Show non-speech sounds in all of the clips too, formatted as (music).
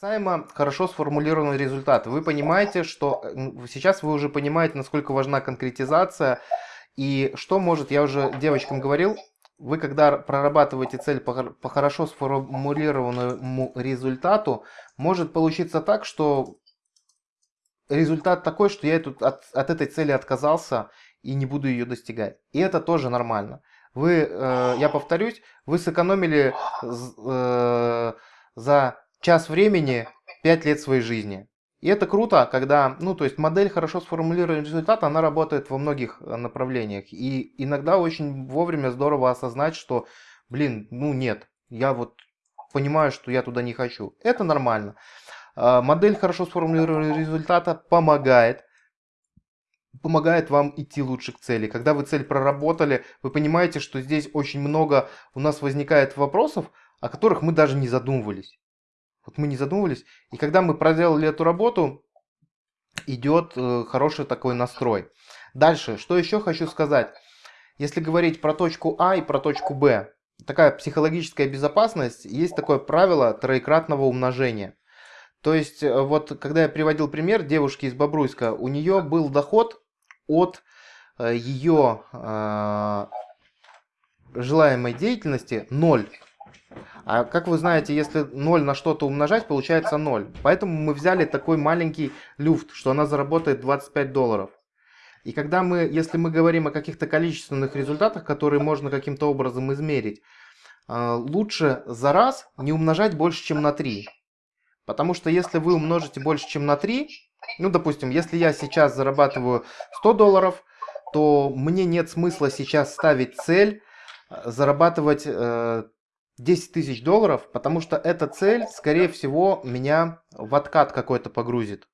Касаемо хорошо сформулированного результата, вы понимаете, что сейчас вы уже понимаете, насколько важна конкретизация и что может, я уже девочкам говорил, вы когда прорабатываете цель по, по хорошо сформулированному результату, может получиться так, что результат такой, что я от, от этой цели отказался и не буду ее достигать. И это тоже нормально. Вы, э, я повторюсь, вы сэкономили э, за час времени 5 лет своей жизни. И это круто, когда, ну, то есть модель хорошо сформулированный результат, она работает во многих э, направлениях. И иногда очень вовремя здорово осознать, что, блин, ну нет, я вот понимаю, что я туда не хочу. Это нормально. А, модель хорошо сформулированного результата помогает помогает вам идти лучше к цели. Когда вы цель проработали, вы понимаете, что здесь очень много у нас возникает вопросов, о которых мы даже не задумывались. Вот мы не задумывались. И когда мы проделали эту работу, идет э, хороший такой настрой. Дальше, что еще хочу сказать. Если говорить про точку А и про точку Б, такая психологическая безопасность, есть такое правило троекратного умножения. То есть, э, вот когда я приводил пример девушки из Бобруйска, у нее был доход от э, ее э, желаемой деятельности 0. А как вы знаете, если 0 на что-то умножать, получается 0. Поэтому мы взяли такой маленький люфт, что она заработает 25 долларов. И когда мы, если мы говорим о каких-то количественных результатах, которые можно каким-то образом измерить, э, лучше за раз не умножать больше, чем на 3. Потому что если вы умножите больше, чем на 3, ну, допустим, если я сейчас зарабатываю 100 долларов, то мне нет смысла сейчас ставить цель э, зарабатывать э, 10 тысяч долларов, потому что эта цель, скорее всего, меня в откат какой-то погрузит.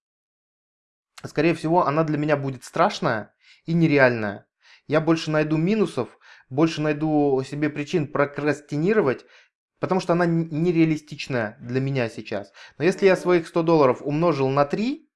Скорее всего, она для меня будет страшная и нереальная. Я больше найду минусов, больше найду себе причин прокрастинировать, потому что она нереалистичная для меня сейчас. Но если я своих 100 долларов умножил на 3,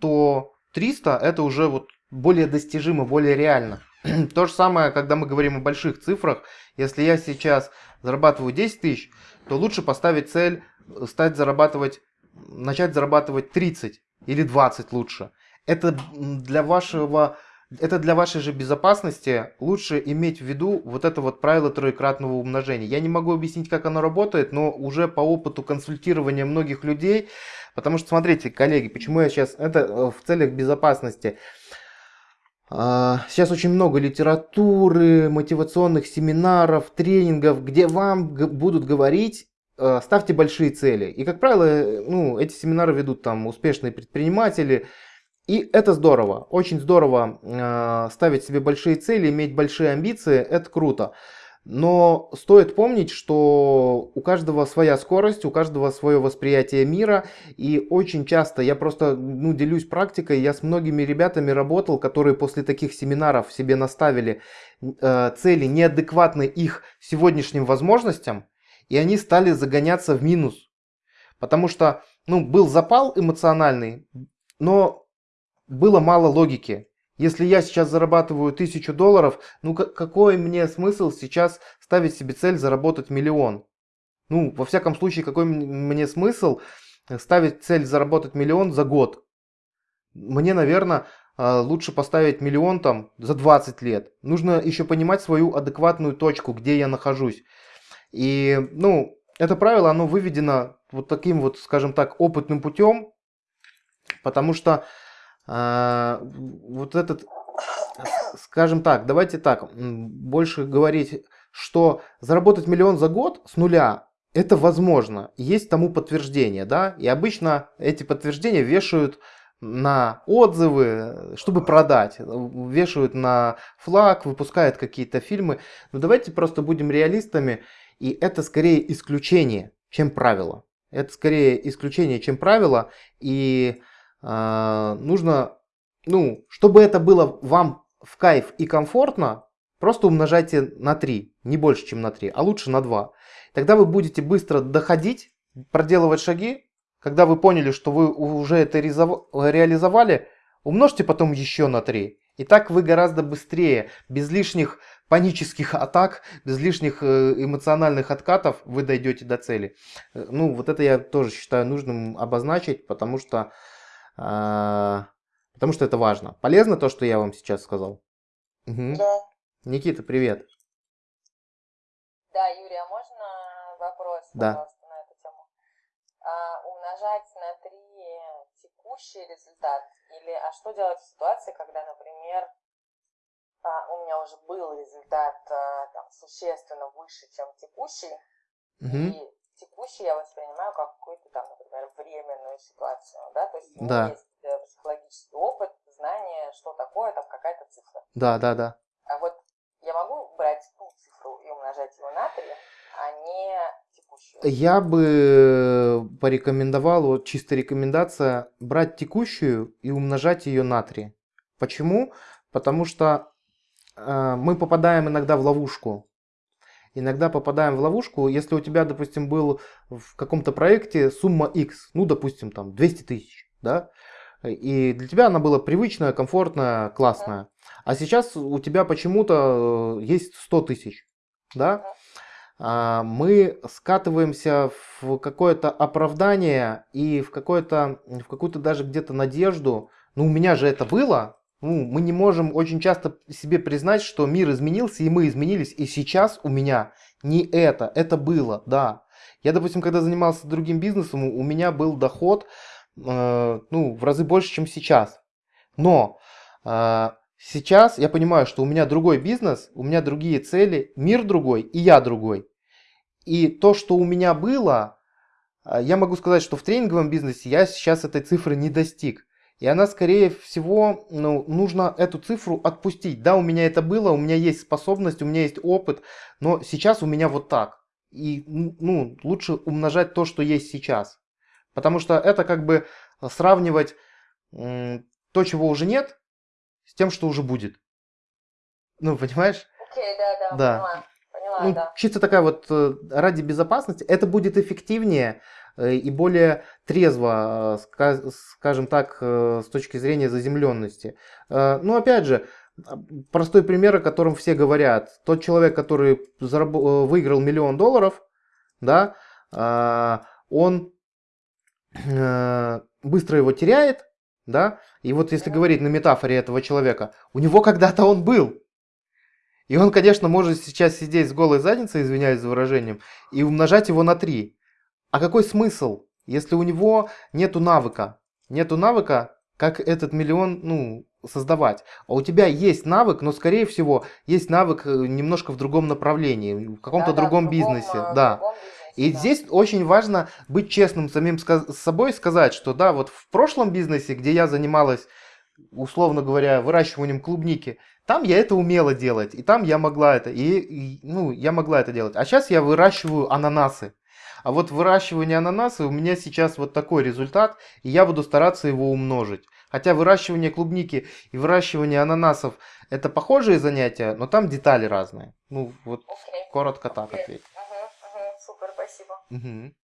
то 300 это уже вот более достижимо, более реально. (clears throat) То же самое, когда мы говорим о больших цифрах. Если я сейчас зарабатываю 10 тысяч, то лучше поставить цель э, стать зарабатывать, начать зарабатывать 30 или 20 лучше. Это для вашего это для вашей же безопасности лучше иметь в виду вот это вот правило троекратного умножения. Я не могу объяснить, как оно работает, но уже по опыту консультирования многих людей, потому что, смотрите, коллеги, почему я сейчас, это э, в целях безопасности. А, сейчас очень много литературы, мотивационных семинаров, тренингов, где вам будут говорить, э, ставьте большие цели. И, как правило, ну, эти семинары ведут там успешные предприниматели, и это здорово, очень здорово э, ставить себе большие цели, иметь большие амбиции, это круто. Но стоит помнить, что у каждого своя скорость, у каждого свое восприятие мира. И очень часто, я просто ну, делюсь практикой, я с многими ребятами работал, которые после таких семинаров себе наставили э, цели неадекватны их сегодняшним возможностям, и они стали загоняться в минус. Потому что ну, был запал эмоциональный, но было мало логики. Если я сейчас зарабатываю тысячу долларов, ну какой мне смысл сейчас ставить себе цель заработать миллион? Ну, во всяком случае, какой мне смысл ставить цель заработать миллион за год? Мне, наверное, а, лучше поставить миллион там за 20 лет. Нужно еще понимать свою адекватную точку, где я нахожусь. И, ну, это правило, оно выведено вот таким вот, скажем так, опытным путем, потому что а, вот этот, скажем так, давайте так, больше говорить, что заработать миллион за год с нуля, это возможно, есть тому подтверждение, да, и обычно эти подтверждения вешают на отзывы, чтобы продать, вешают на флаг, выпускают какие-то фильмы. Но давайте просто будем реалистами, и это скорее исключение, чем правило. Это скорее исключение, чем правило, и нужно, ну, чтобы это было вам в кайф и комфортно, просто умножайте на 3, не больше, чем на 3, а лучше на 2. Тогда вы будете быстро доходить, проделывать шаги. Когда вы поняли, что вы уже это реализовали, умножьте потом еще на 3. И так вы гораздо быстрее, без лишних панических атак, без лишних э, эмоциональных откатов вы дойдете до цели. Э, ну, вот это я тоже считаю нужным обозначить, потому что, а, потому что это важно. Полезно то, что я вам сейчас сказал? Угу. Да. Никита, привет. Да, Юрий, а можно вопрос, да. пожалуйста, на эту тему? А, умножать на 3 текущий результат? Или, а что делать в ситуации, когда, например, а, у меня уже был результат а, там, существенно выше, чем текущий, угу. и текущий я воспринимаю как какую-то там, например, временную ситуацию, да, то есть да. есть э, психологический опыт, знание, что такое там какая-то цифра. Да, да, да. А вот я могу брать ту цифру и умножать его на 3, а не текущую? Я бы порекомендовал, вот чисто рекомендация, брать текущую и умножать ее на 3. Почему? Потому что э, мы попадаем иногда в ловушку. Иногда попадаем в ловушку, если у тебя, допустим, был в каком-то проекте сумма X, ну, допустим, там 200 тысяч, да, и для тебя она была привычная, комфортная, классная. А сейчас у тебя почему-то э, есть 100 тысяч, да, а, мы скатываемся в какое-то оправдание и в, какое-то, в какую-то даже где-то надежду. Ну, у меня же это было, ну, мы не можем очень часто себе признать, что мир изменился, и мы изменились, и сейчас у меня не это, это было, да. Я, допустим, когда занимался другим бизнесом, у меня был доход, э, ну, в разы больше, чем сейчас. Но э, сейчас я понимаю, что у меня другой бизнес, у меня другие цели, мир другой, и я другой. И то, что у меня было, э, я могу сказать, что в тренинговом бизнесе я сейчас этой цифры не достиг. И она, скорее всего, ну, нужно эту цифру отпустить. Да, у меня это было, у меня есть способность, у меня есть опыт, но сейчас у меня вот так. И ну, лучше умножать то, что есть сейчас. Потому что это как бы сравнивать то, чего уже нет, с тем, что уже будет. Ну, понимаешь? Окей, okay, да, да, да. Поняла, поняла, ну, да. Чисто такая вот э, ради безопасности, это будет эффективнее, Э, и более трезво, э, скажем так, э, с точки зрения заземленности. Ну, опять же, простой пример, о котором все говорят. Тот человек, который выиграл миллион долларов, да, он быстро его теряет, да, и вот если говорить на метафоре этого человека, у него когда-то он был. И он, конечно, может сейчас сидеть с голой задницей, извиняюсь за выражением, и умножать его на 3. А какой смысл, если у него нету навыка? Нету навыка, как этот миллион, ну, создавать. А у тебя есть навык, но, скорее всего, есть навык э, немножко в другом направлении, в каком-то да, другом, да, бизнесе. Другом, да. Другом бизнесе, и да. здесь очень важно быть честным самим с собой, сказать, что да, вот в прошлом бизнесе, где я занималась, условно говоря, выращиванием клубники, там я это умела делать, и там я могла это, и, и ну, я могла это делать. А сейчас я выращиваю ананасы. А вот выращивание ананаса у меня сейчас вот такой результат, и я буду стараться его умножить. Хотя выращивание клубники и выращивание ананасов это похожие занятия, но там детали разные. Ну вот okay. коротко так okay. ответить. Uh-huh, uh-huh. Супер, спасибо. Угу.